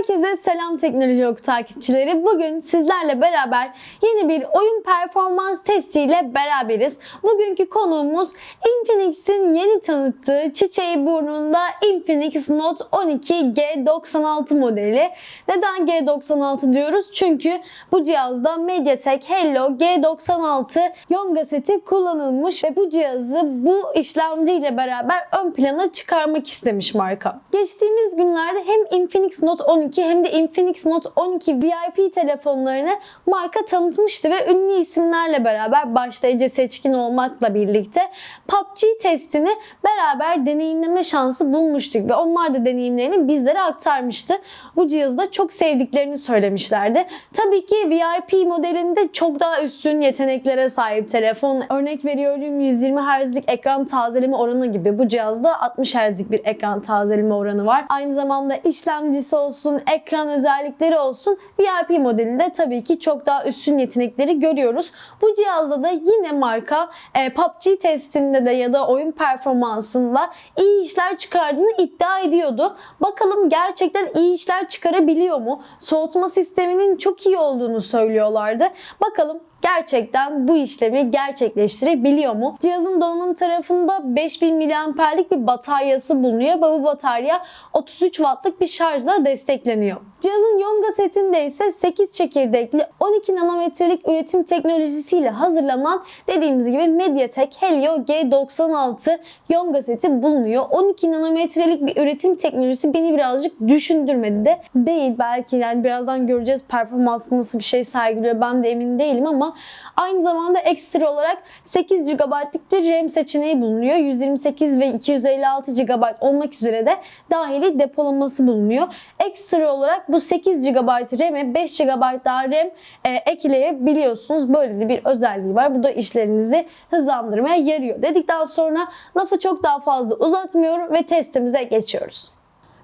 Herkese selam Teknoloji Oku takipçileri. Bugün sizlerle beraber yeni bir oyun performans testiyle beraberiz. Bugünkü konuğumuz Infinix'in yeni tanıttığı çiçeği burnunda Infinix Note 12 G96 modeli. Neden G96 diyoruz? Çünkü bu cihazda MediaTek Helio G96 Yonga seti kullanılmış ve bu cihazı bu işlemci ile beraber ön plana çıkarmak istemiş marka. Geçtiğimiz günlerde hem Infinix Note 12 hem de Infinix Note 12 VIP telefonlarını marka tanıtmıştı ve ünlü isimlerle beraber başta Ece Seçkin olmakla birlikte PUBG testini beraber deneyimleme şansı bulmuştuk ve onlar da deneyimlerini bizlere aktarmıştı. Bu cihazı da çok sevdiklerini söylemişlerdi. Tabii ki VIP modelinde çok daha üstün yeteneklere sahip telefon. Örnek veriyorum 120 Hz'lik ekran tazeleme oranı gibi. Bu cihazda 60 Hz'lik bir ekran tazeleme oranı var. Aynı zamanda işlemcisi olsun, ekran özellikleri olsun VIP modelinde tabii ki çok daha üstün yetenekleri görüyoruz. Bu cihazda da yine marka e, PUBG testinde de ya da oyun performansında iyi işler çıkardığını iddia ediyordu. Bakalım gerçekten iyi işler çıkarabiliyor mu? Soğutma sisteminin çok iyi olduğunu söylüyorlardı. Bakalım gerçekten bu işlemi gerçekleştirebiliyor mu? Cihazın donanım tarafında 5000 mAh'lik bir bataryası bulunuyor ve bu batarya 33 Watt'lık bir şarjla destekleniyor. Cihazın Yonga setinde ise 8 çekirdekli 12 nanometrelik üretim teknolojisiyle hazırlanan dediğimiz gibi MediaTek Helio G96 Yonga seti bulunuyor. 12 nanometrelik bir üretim teknolojisi beni birazcık düşündürmedi de değil. Belki yani birazdan göreceğiz performansı nasıl bir şey sergiliyor ben de emin değilim ama aynı zamanda ekstra olarak 8 GB'lık bir RAM seçeneği bulunuyor. 128 ve 256 GB olmak üzere de dahili depolaması bulunuyor. Ekstra olarak bu 8 GB RAM'e 5 GB daha RAM e, ekleyebiliyorsunuz. Böyle de bir özelliği var. Bu da işlerinizi hızlandırmaya yarıyor. Dedikten sonra lafı çok daha fazla uzatmıyorum ve testimize geçiyoruz.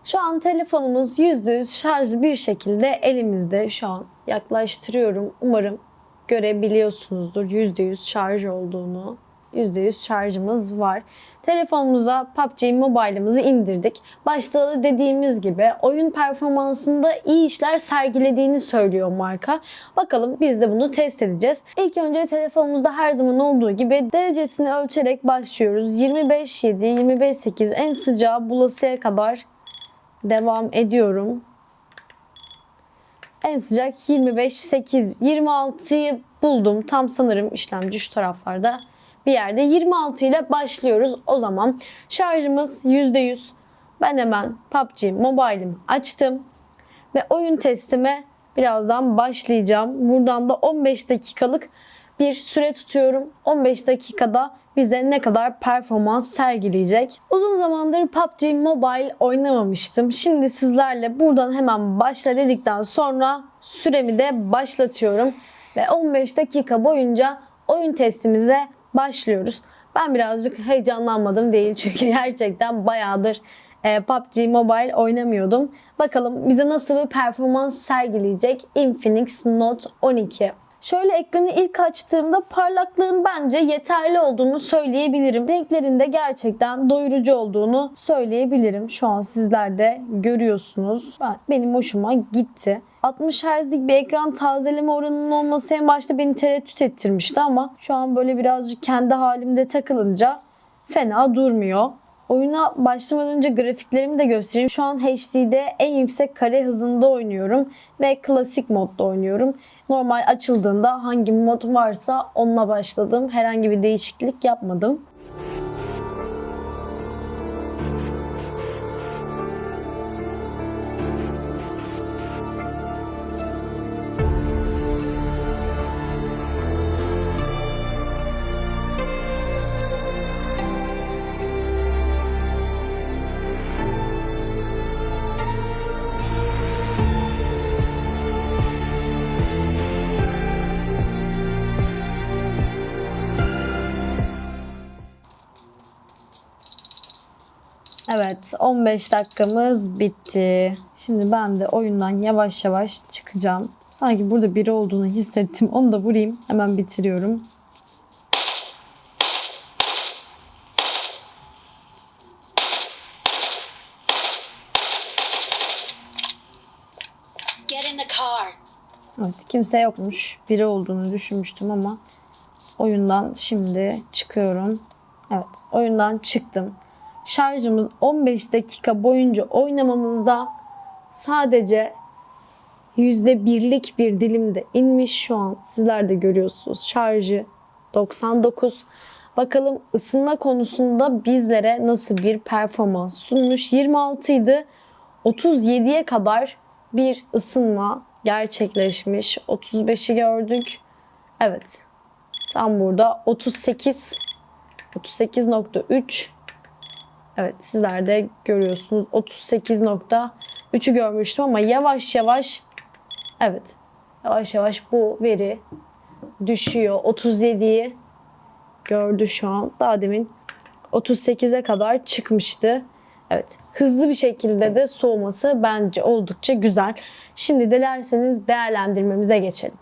Şu an telefonumuz %100 şarjlı bir şekilde elimizde. Şu an yaklaştırıyorum. Umarım görebiliyorsunuzdur %100 şarj olduğunu. %100 şarjımız var. Telefonumuza PUBG Mobile'ımızı indirdik. Başta da dediğimiz gibi oyun performansında iyi işler sergilediğini söylüyor marka. Bakalım biz de bunu test edeceğiz. İlk önce telefonumuzda her zaman olduğu gibi derecesini ölçerek başlıyoruz. 25.7, 25.8 en sıcağı bulasıya kadar devam ediyorum. En sıcak 25.8, 26'yı buldum. Tam sanırım işlemci şu taraflarda bir yerde 26 ile başlıyoruz. O zaman şarjımız %100. Ben hemen PUBG Mobile'imi açtım ve oyun testime birazdan başlayacağım. Buradan da 15 dakikalık bir süre tutuyorum. 15 dakikada bize ne kadar performans sergileyecek. Uzun zamandır PUBG Mobile oynamamıştım. Şimdi sizlerle buradan hemen başla dedikten sonra süremi de başlatıyorum. Ve 15 dakika boyunca oyun testimize başlıyoruz. Ben birazcık heyecanlanmadım değil çünkü gerçekten bayağıdır e, PUBG Mobile oynamıyordum. Bakalım bize nasıl bir performans sergileyecek Infinix Note 12. Şöyle ekranı ilk açtığımda parlaklığın bence yeterli olduğunu söyleyebilirim. Renklerinde gerçekten doyurucu olduğunu söyleyebilirim. Şu an sizler de görüyorsunuz. Benim hoşuma gitti. 60 Hz'lik bir ekran tazeleme oranının olması en başta beni tereddüt ettirmişti ama şu an böyle birazcık kendi halimde takılınca fena durmuyor. Oyuna başlamadan önce grafiklerimi de göstereyim. Şu an HD'de en yüksek kare hızında oynuyorum ve klasik modda oynuyorum. Normal açıldığında hangi mod varsa onunla başladım. Herhangi bir değişiklik yapmadım. Evet 15 dakikamız bitti. Şimdi ben de oyundan yavaş yavaş çıkacağım. Sanki burada biri olduğunu hissettim. Onu da vurayım. Hemen bitiriyorum. in the car. Evet kimse yokmuş. Biri olduğunu düşünmüştüm ama oyundan şimdi çıkıyorum. Evet oyundan çıktım. Şarjımız 15 dakika boyunca oynamamızda sadece %1'lik bir dilimde inmiş şu an. Sizler de görüyorsunuz şarjı 99. Bakalım ısınma konusunda bizlere nasıl bir performans sunmuş. 26 idi. 37'ye kadar bir ısınma gerçekleşmiş. 35'i gördük. Evet. Tam burada 38 38.3 Evet sizler de görüyorsunuz. 38.3'ü görmüştüm ama yavaş yavaş evet yavaş yavaş bu veri düşüyor. 37'yi gördü şu an. Daha demin 38'e kadar çıkmıştı. Evet. Hızlı bir şekilde de soğuması bence oldukça güzel. Şimdi dilerseniz değerlendirmemize geçelim.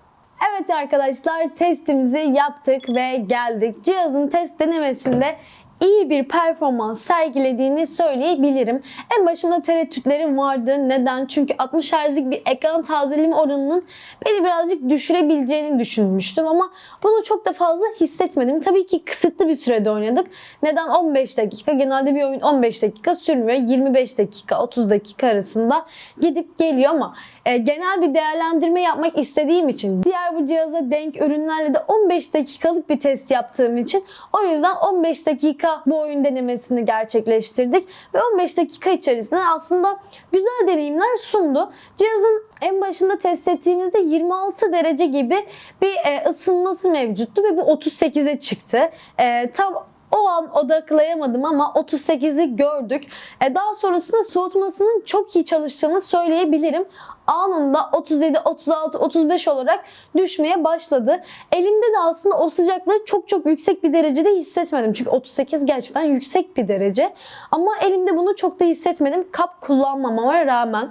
Evet arkadaşlar testimizi yaptık ve geldik. Cihazın test denemesinde iyi bir performans sergilediğini söyleyebilirim. En başında tereddütlerim vardı. Neden? Çünkü 60 Hz'lik bir ekran tazeleme oranının beni birazcık düşürebileceğini düşünmüştüm ama bunu çok da fazla hissetmedim. Tabii ki kısıtlı bir sürede oynadık. Neden 15 dakika? Genelde bir oyun 15 dakika sürmüyor. 25 dakika, 30 dakika arasında gidip geliyor ama e, genel bir değerlendirme yapmak istediğim için diğer bu cihaza denk ürünlerle de 15 dakikalık bir test yaptığım için o yüzden 15 dakika bu oyun denemesini gerçekleştirdik ve 15 dakika içerisinde aslında güzel deneyimler sundu. Cihazın en başında test ettiğimizde 26 derece gibi bir e, ısınması mevcuttu ve bu 38'e çıktı. E, tam o an odaklayamadım ama 38'i gördük. E, daha sonrasında soğutmasının çok iyi çalıştığını söyleyebilirim. Anında 37, 36, 35 olarak düşmeye başladı. Elimde de aslında o sıcaklığı çok çok yüksek bir derecede hissetmedim. Çünkü 38 gerçekten yüksek bir derece. Ama elimde bunu çok da hissetmedim. Kap kullanmamama rağmen.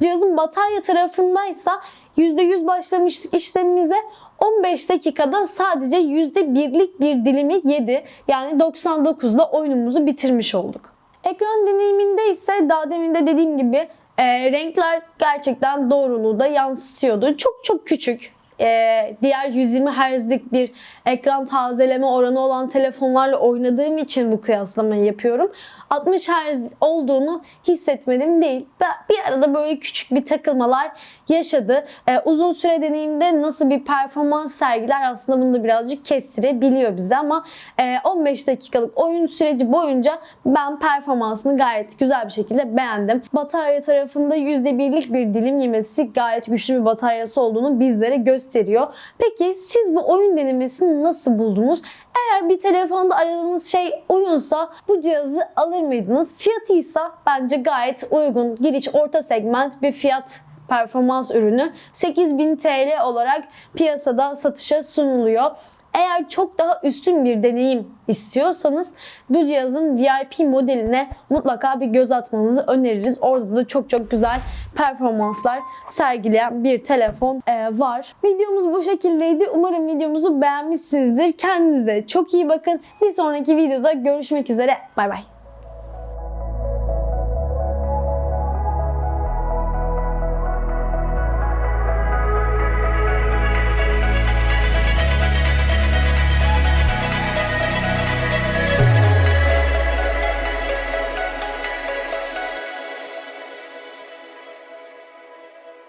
Cihazın batarya tarafındaysa %100 başlamıştık işlemimize. 15 dakikada sadece %1'lik bir dilimi yedi. Yani 99'da oyunumuzu bitirmiş olduk. Ekran deneyiminde ise daha demin de dediğim gibi e, renkler gerçekten doğruluğu da yansıtıyordu. Çok çok küçük. E, diğer 120 Hz'lik bir ekran tazeleme oranı olan telefonlarla oynadığım için bu kıyaslamayı yapıyorum. 60 Hz olduğunu hissetmedim değil. Bir arada böyle küçük bir takılmalar yaşadı. E, uzun süre deneyimde nasıl bir performans sergiler aslında bunu da birazcık kestirebiliyor bize ama e, 15 dakikalık oyun süreci boyunca ben performansını gayet güzel bir şekilde beğendim. Batarya tarafında %1'lik bir dilim yemesi gayet güçlü bir bataryası olduğunu bizlere gösteriyor. Peki siz bu oyun denemesini nasıl buldunuz? Eğer bir telefonda aradığınız şey oyunsa bu cihazı alır mıydınız? Fiyatıysa bence gayet uygun. Giriş orta segment bir fiyat performans ürünü 8000 TL olarak piyasada satışa sunuluyor. Eğer çok daha üstün bir deneyim istiyorsanız bu cihazın VIP modeline mutlaka bir göz atmanızı öneririz. Orada da çok çok güzel performanslar sergileyen bir telefon e, var. Videomuz bu şekildeydi. Umarım videomuzu beğenmişsinizdir. Kendinize çok iyi bakın. Bir sonraki videoda görüşmek üzere. Bay bay.